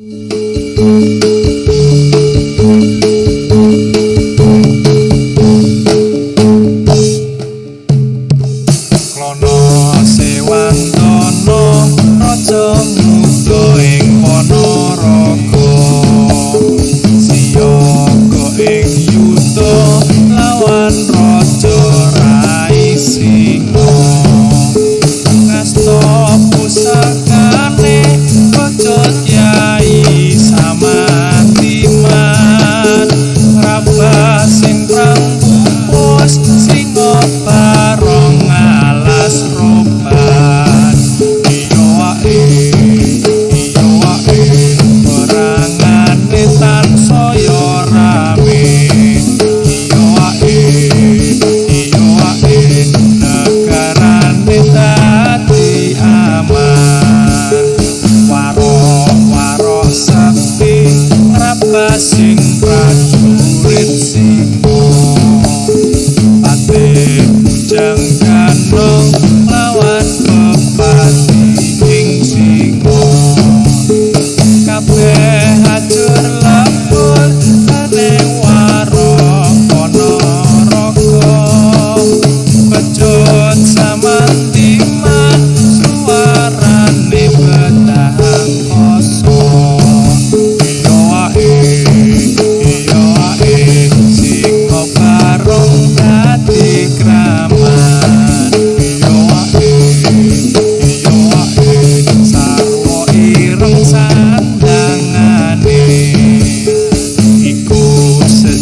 Mm-hmm. prosperity Ate ujang